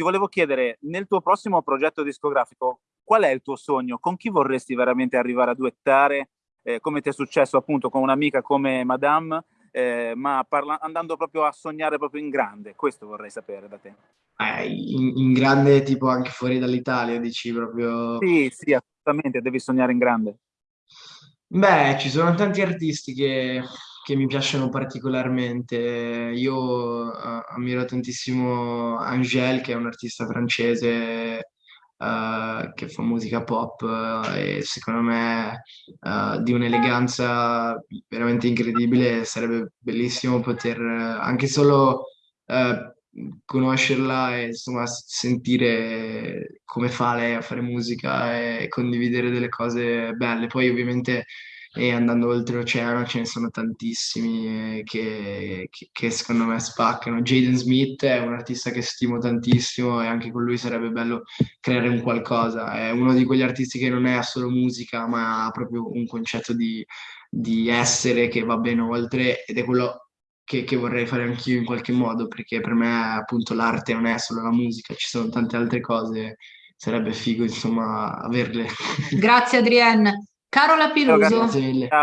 ti volevo chiedere, nel tuo prossimo progetto discografico, qual è il tuo sogno? Con chi vorresti veramente arrivare a duettare? Eh, come ti è successo appunto con un'amica come Madame, eh, ma parla- andando proprio a sognare proprio in grande? Questo vorrei sapere da te. Eh, in, in, grande tipo anche fuori dall'Italia, dici proprio... Sì, sì, assolutamente, devi sognare in grande. Beh, ci sono tanti artisti che che mi piacciono particolarmente. Io uh, ammiro tantissimo Angèle, che è un artista francese uh, che fa musica pop uh, e secondo me di un'eleganza veramente incredibile. Sarebbe bellissimo poter anche solo conoscerla e insomma sentire come fa lei a fare musica e condividere delle cose belle. Poi ovviamente e andando oltre l'oceano ce ne sono tantissimi eh, che, che, che, secondo me spaccano. Jaden Smith è un artista che stimo tantissimo e anche con lui sarebbe bello creare un qualcosa. È uno di quegli artisti che non è solo musica, ma ha proprio un concetto di, di essere che va bene oltre ed è quello che, che, vorrei fare anch'io in qualche modo, perché per me appunto l'arte non è solo la musica, ci sono tante altre cose, sarebbe figo insomma averle. Grazie Adrienne. Carola Piluso. Ciao,